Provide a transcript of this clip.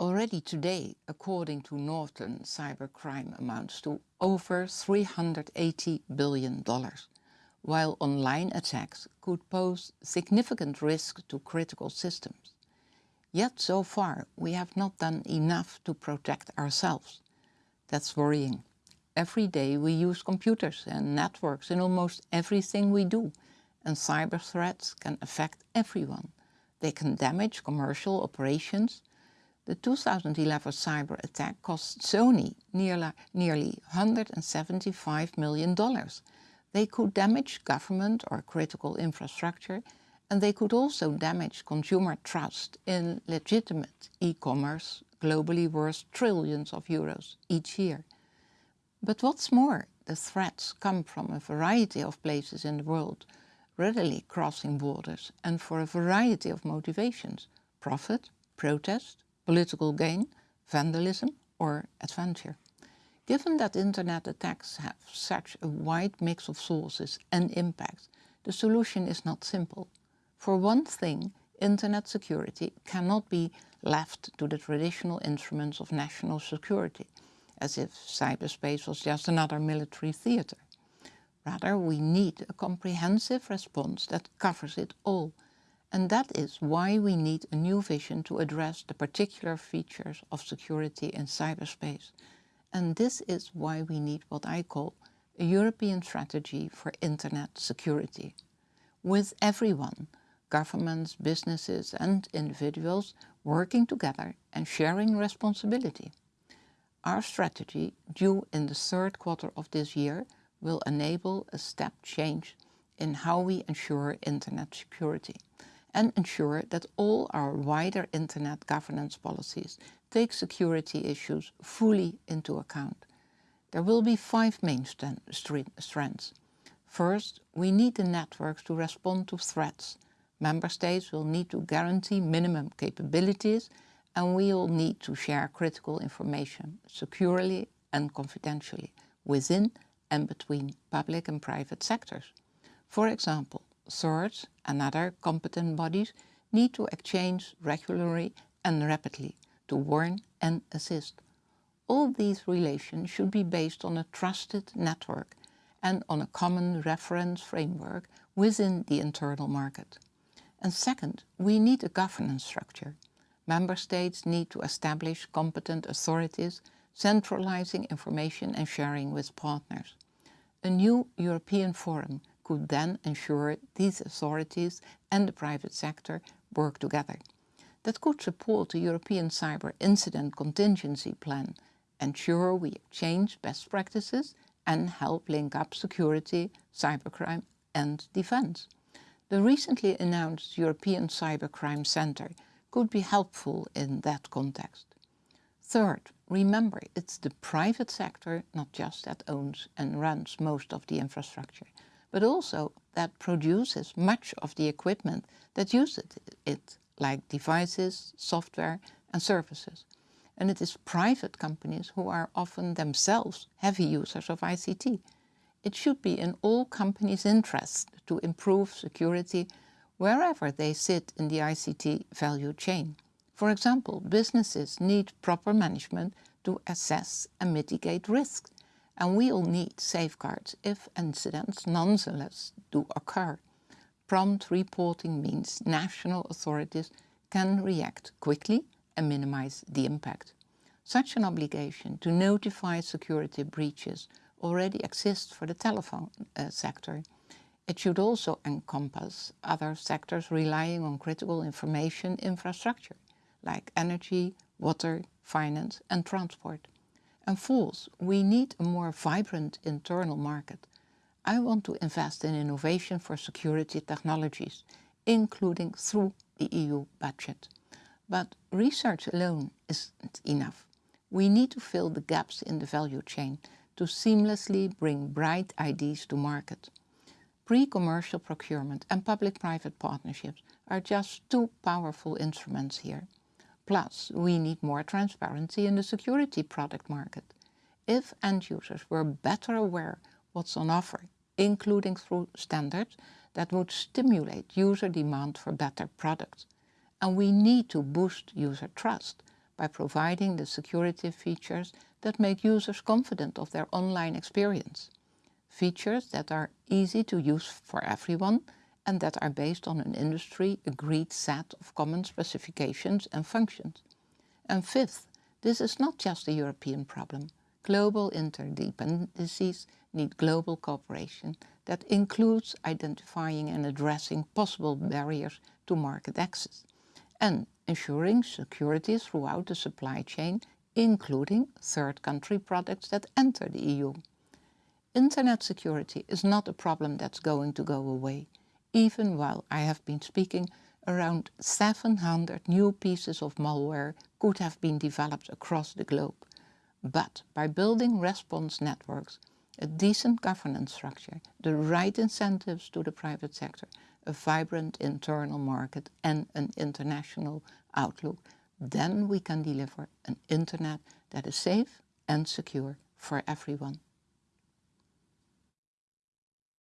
Already today, according to Norton, cybercrime amounts to over $380 billion, while online attacks could pose significant risk to critical systems. Yet so far we have not done enough to protect ourselves. That's worrying. Every day we use computers and networks in almost everything we do, and cyber threats can affect everyone. They can damage commercial operations. The 2011 cyber attack cost Sony nearly, nearly $175 million. They could damage government or critical infrastructure and they could also damage consumer trust in legitimate e-commerce globally worth trillions of euros each year. But what's more, the threats come from a variety of places in the world, readily crossing borders and for a variety of motivations, profit, protest, political gain, vandalism or adventure. Given that internet attacks have such a wide mix of sources and impacts, the solution is not simple. For one thing, internet security cannot be left to the traditional instruments of national security, as if cyberspace was just another military theater. Rather, we need a comprehensive response that covers it all. And that is why we need a new vision to address the particular features of security in cyberspace. And this is why we need what I call a European strategy for internet security. With everyone, governments, businesses and individuals working together and sharing responsibility. Our strategy, due in the third quarter of this year, will enable a step change in how we ensure internet security and ensure that all our wider internet governance policies take security issues fully into account. There will be five main strands. First, we need the networks to respond to threats. Member states will need to guarantee minimum capabilities and we will need to share critical information securely and confidentially within and between public and private sectors. For example, CERTs and other competent bodies need to exchange regularly and rapidly to warn and assist. All these relations should be based on a trusted network and on a common reference framework within the internal market. And second, we need a governance structure. Member states need to establish competent authorities centralizing information and sharing with partners. A new European forum could then ensure these authorities and the private sector work together. That could support the European Cyber Incident Contingency Plan, ensure we exchange best practices and help link up security, cybercrime and defence. The recently announced European Cybercrime Centre could be helpful in that context. Third, remember it's the private sector not just that owns and runs most of the infrastructure, but also that produces much of the equipment that uses it, like devices, software and services. And it is private companies who are often themselves heavy users of ICT. It should be in all companies' interest to improve security wherever they sit in the ICT value chain. For example, businesses need proper management to assess and mitigate risks, and we all need safeguards if incidents nonetheless do occur. Prompt reporting means national authorities can react quickly and minimize the impact. Such an obligation to notify security breaches already exists for the telephone uh, sector it should also encompass other sectors relying on critical information infrastructure, like energy, water, finance and transport. And fourth, we need a more vibrant internal market. I want to invest in innovation for security technologies, including through the EU budget. But research alone isn't enough. We need to fill the gaps in the value chain to seamlessly bring bright ideas to market. Pre-commercial procurement and public-private partnerships are just two powerful instruments here. Plus, we need more transparency in the security product market. If end users were better aware what's on offer, including through standards, that would stimulate user demand for better products. And we need to boost user trust by providing the security features that make users confident of their online experience. Features that are easy to use for everyone and that are based on an industry-agreed set of common specifications and functions. And fifth, this is not just a European problem. Global interdependencies need global cooperation that includes identifying and addressing possible barriers to market access and ensuring security throughout the supply chain, including third country products that enter the EU. Internet security is not a problem that's going to go away even while I have been speaking, around 700 new pieces of malware could have been developed across the globe. But by building response networks, a decent governance structure, the right incentives to the private sector, a vibrant internal market and an international outlook, then we can deliver an internet that is safe and secure for everyone.